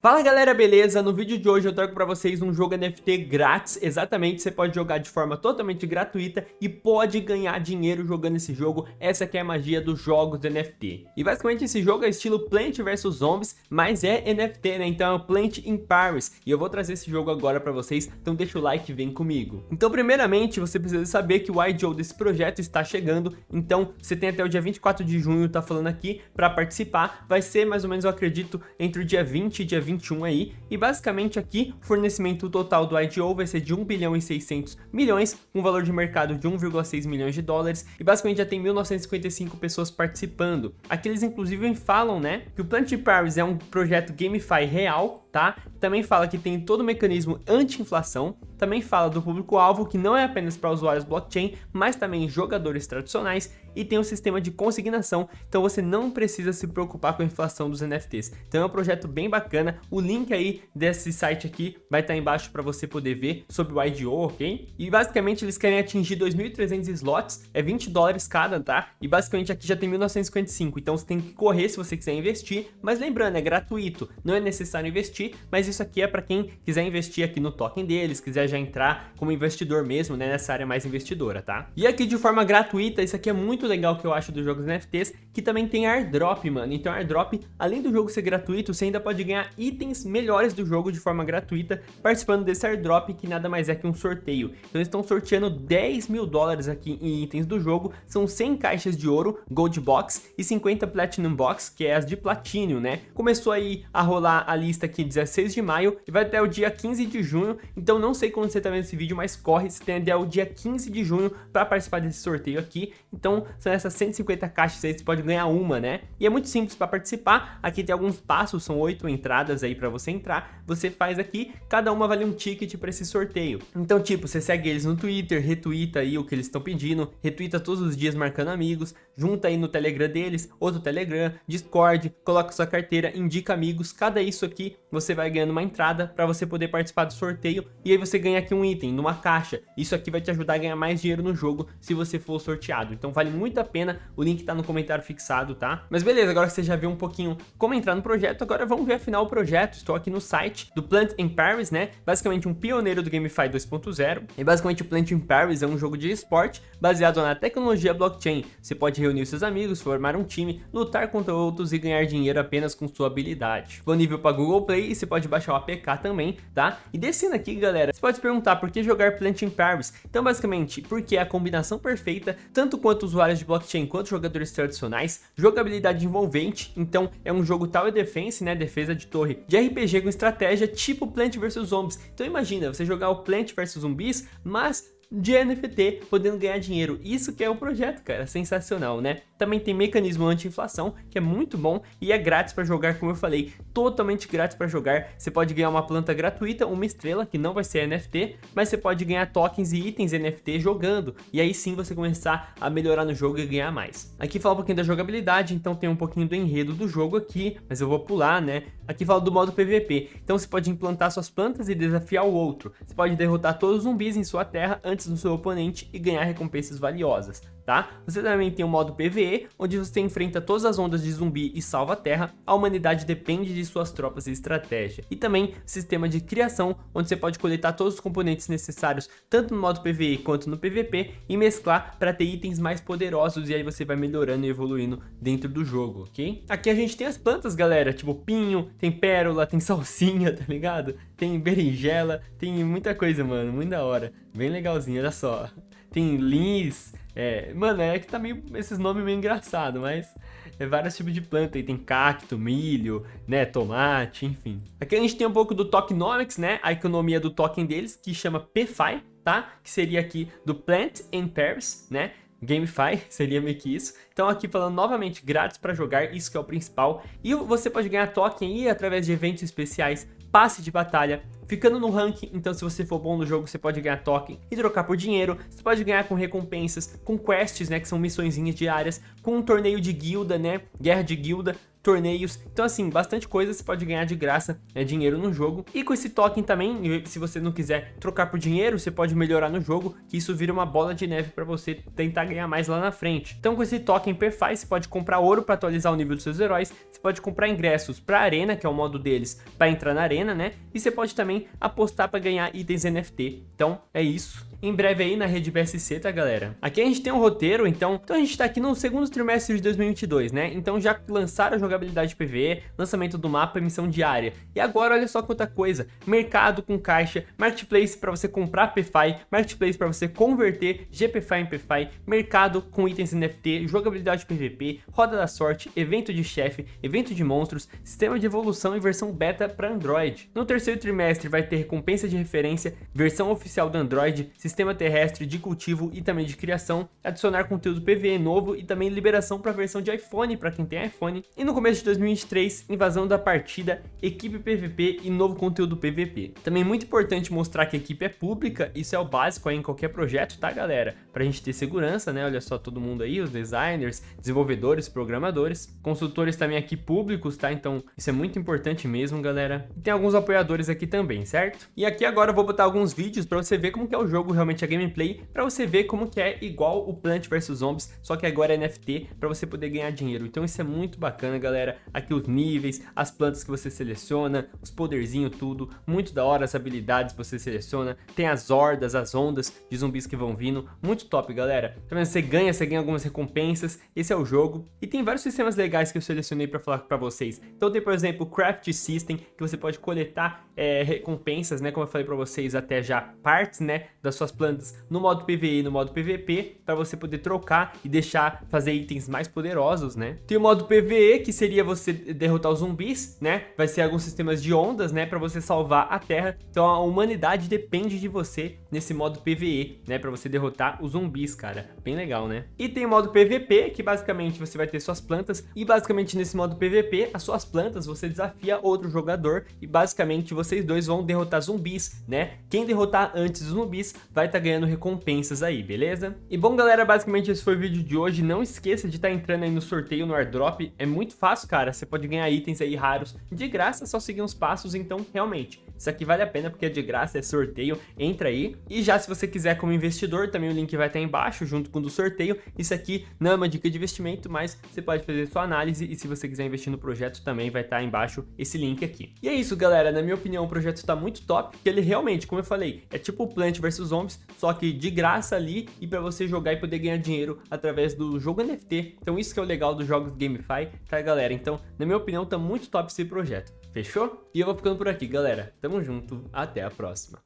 Fala galera, beleza? No vídeo de hoje eu trago para vocês um jogo NFT grátis, exatamente, você pode jogar de forma totalmente gratuita e pode ganhar dinheiro jogando esse jogo, essa que é a magia dos jogos de NFT. E basicamente esse jogo é estilo Plant vs Zombies, mas é NFT, né? Então é Plant in Paris, e eu vou trazer esse jogo agora para vocês, então deixa o like e vem comigo. Então primeiramente você precisa saber que o IDO desse projeto está chegando, então você tem até o dia 24 de junho, tá falando aqui, para participar, vai ser mais ou menos, eu acredito, entre o dia 20 e dia 2021 aí, e basicamente aqui o fornecimento total do IDO vai ser de 1 bilhão e 600 milhões, com valor de mercado de 1,6 milhões de dólares, e basicamente já tem 1955 pessoas participando. Aqui eles inclusive falam, né, que o Plant Paris é um projeto GameFi real, tá? Também fala que tem todo o mecanismo anti-inflação, também fala do público-alvo que não é apenas para usuários blockchain, mas também jogadores tradicionais e tem um sistema de consignação, então você não precisa se preocupar com a inflação dos NFTs. Então é um projeto bem bacana, o link aí desse site aqui vai estar tá embaixo para você poder ver sobre o IDO, ok? E basicamente eles querem atingir 2.300 slots, é 20 dólares cada, tá? E basicamente aqui já tem 1955, então você tem que correr se você quiser investir, mas lembrando, é gratuito, não é necessário investir, mas isso aqui é para quem quiser investir aqui no token deles, quiser já entrar como investidor mesmo, né, nessa área mais investidora, tá? E aqui de forma gratuita, isso aqui é muito legal que eu acho dos jogos NFTs, que também tem airdrop, mano. Então airdrop, além do jogo ser gratuito, você ainda pode ganhar itens melhores do jogo de forma gratuita, participando desse airdrop, que nada mais é que um sorteio. Então eles estão sorteando 10 mil dólares aqui em itens do jogo, são 100 caixas de ouro, Gold Box, e 50 Platinum Box, que é as de Platinum, né? Começou aí a rolar a lista aqui 16 de maio, e vai até o dia 15 de junho, então não sei quando você tá vendo esse vídeo, mas corre, se tem até o dia 15 de junho para participar desse sorteio aqui, então são essas 150 caixas aí, você pode ganhar uma, né? E é muito simples para participar, aqui tem alguns passos, são oito entradas aí para você entrar, você faz aqui, cada uma vale um ticket para esse sorteio. Então, tipo, você segue eles no Twitter, retweeta aí o que eles estão pedindo, retweeta todos os dias marcando amigos, junta aí no Telegram deles, outro Telegram, Discord, coloca sua carteira, indica amigos, cada isso aqui você vai ganhando uma entrada para você poder participar do sorteio e aí você ganha aqui um item numa caixa. Isso aqui vai te ajudar a ganhar mais dinheiro no jogo se você for sorteado. Então vale muito a pena, o link tá no comentário fixado, tá? Mas beleza, agora que você já viu um pouquinho como entrar no projeto, agora vamos ver afinal o projeto. Estou aqui no site do Plant in Paris, né? Basicamente um pioneiro do GameFi 2.0. E basicamente o Plant in Paris é um jogo de esporte baseado na tecnologia blockchain. Você pode reunir seus amigos, formar um time, lutar contra outros e ganhar dinheiro apenas com sua habilidade. Disponível para Google Play e você pode baixar o APK também, tá? E descendo aqui, galera, você pode perguntar por que jogar Plant in Paris? Então, basicamente, porque é a combinação perfeita, tanto quanto de blockchain quanto jogadores tradicionais, jogabilidade envolvente, então é um jogo Tower Defense, né, defesa de torre, de RPG com estratégia tipo Plant vs Zombies. Então imagina, você jogar o Plant vs Zumbis, mas de NFT, podendo ganhar dinheiro. Isso que é o projeto, cara, sensacional, né? Também tem mecanismo anti-inflação, que é muito bom e é grátis para jogar, como eu falei, totalmente grátis para jogar. Você pode ganhar uma planta gratuita, uma estrela, que não vai ser NFT, mas você pode ganhar tokens e itens NFT jogando, e aí sim você começar a melhorar no jogo e ganhar mais. Aqui fala um pouquinho da jogabilidade, então tem um pouquinho do enredo do jogo aqui, mas eu vou pular, né? Aqui fala do modo PVP, então você pode implantar suas plantas e desafiar o outro. Você pode derrotar todos os zumbis em sua terra antes do seu oponente e ganhar recompensas valiosas tá? Você também tem o modo PvE, onde você enfrenta todas as ondas de zumbi e salva a terra, a humanidade depende de suas tropas e estratégia. E também sistema de criação, onde você pode coletar todos os componentes necessários, tanto no modo PvE quanto no PvP, e mesclar para ter itens mais poderosos, e aí você vai melhorando e evoluindo dentro do jogo, ok? Aqui a gente tem as plantas, galera, tipo pinho, tem pérola, tem salsinha, tá ligado? Tem berinjela, tem muita coisa, mano, muito da hora. Bem legalzinho, olha só. Tem lins, é, mano, é que tá meio, esses nomes meio engraçado, mas é vários tipos de planta, aí tem cacto, milho, né, tomate, enfim. Aqui a gente tem um pouco do tokenomics, né, a economia do token deles, que chama PFI, tá? Que seria aqui do Plant in Paris, né? GameFi, seria meio que isso. Então aqui falando novamente grátis para jogar, isso que é o principal. E você pode ganhar token aí através de eventos especiais, passe de batalha, ficando no ranking, então se você for bom no jogo, você pode ganhar token e trocar por dinheiro, você pode ganhar com recompensas, com quests, né, que são missõezinhas diárias, com um torneio de guilda, né, guerra de guilda, torneios. Então assim, bastante coisa você pode ganhar de graça né, dinheiro no jogo. E com esse token também, se você não quiser trocar por dinheiro, você pode melhorar no jogo, que isso vira uma bola de neve para você tentar ganhar mais lá na frente. Então com esse token PFI, você pode comprar ouro para atualizar o nível dos seus heróis, você pode comprar ingressos para arena, que é o modo deles, para entrar na arena, né? E você pode também apostar para ganhar itens NFT. Então é isso em breve aí na rede BSC, tá galera? Aqui a gente tem um roteiro, então, então a gente tá aqui no segundo trimestre de 2022, né? Então já lançaram a PVE, lançamento do mapa, missão diária. E agora olha só quanta coisa, mercado com caixa, marketplace para você comprar PFI, marketplace para você converter GPFI em PFI, mercado com itens NFT, jogabilidade PVP, roda da sorte, evento de chefe, evento de monstros, sistema de evolução e versão beta para Android. No terceiro trimestre vai ter recompensa de referência, versão oficial do Android, sistema terrestre de cultivo e também de criação, adicionar conteúdo PVE novo e também liberação para a versão de iPhone para quem tem iPhone. E no começo de 2023, invasão da partida, equipe PVP e novo conteúdo PVP. Também muito importante mostrar que a equipe é pública, isso é o básico em qualquer projeto, tá galera? Pra gente ter segurança, né? Olha só todo mundo aí, os designers, desenvolvedores, programadores, consultores também aqui públicos, tá? Então isso é muito importante mesmo, galera. E tem alguns apoiadores aqui também, certo? E aqui agora eu vou botar alguns vídeos para você ver como que é o jogo realmente a gameplay, para você ver como que é igual o Plant vs Zombies, só que agora é NFT, para você poder ganhar dinheiro. Então isso é muito bacana, galera. Aqui os níveis, as plantas que você seleciona, os poderzinhos, tudo. Muito da hora as habilidades que você seleciona. Tem as hordas, as ondas de zumbis que vão vindo. Muito top, galera. Também você ganha, você ganha algumas recompensas. Esse é o jogo. E tem vários sistemas legais que eu selecionei para falar para vocês. Então tem, por exemplo, o Craft System, que você pode coletar é, recompensas, né? Como eu falei para vocês até já, partes, né? Das suas plantas no modo PVE e no modo PVP, para você poder trocar e deixar fazer itens mais poderosos, né? Tem o modo PVE, que seria você derrotar os zumbis, né? Vai ser alguns sistemas de ondas, né? Para você salvar a Terra. Então a humanidade depende de você nesse modo PVE, né? Para você derrotar os zumbis, cara. Bem legal, né? E tem o modo PVP, que basicamente você vai ter suas plantas. E basicamente nesse modo PVP, as suas plantas, você desafia outro jogador. E basicamente vocês dois vão derrotar zumbis, né? Quem derrotar antes os zumbis vai estar tá ganhando recompensas aí, beleza? E bom, galera, basicamente esse foi o vídeo de hoje. Não esqueça de estar tá entrando aí no sorteio no airdrop. É muito fácil, cara. Você pode ganhar itens aí raros de graça, é só seguir uns passos. Então, realmente, isso aqui vale a pena porque é de graça, é sorteio. Entra aí. E já se você quiser como investidor, também o link vai estar embaixo, junto com o do sorteio. Isso aqui não é uma dica de investimento, mas você pode fazer sua análise. E se você quiser investir no projeto, também vai estar embaixo esse link aqui. E é isso, galera. Na minha opinião, o projeto está muito top, porque ele realmente, como eu falei, é tipo Plant vs Zombies, só que de graça ali e para você jogar e poder ganhar dinheiro através do jogo NFT. Então isso que é o legal dos jogos GameFi, tá galera? Então, na minha opinião, tá muito top esse projeto. Fechou? E eu vou ficando por aqui, galera. Tamo junto, até a próxima.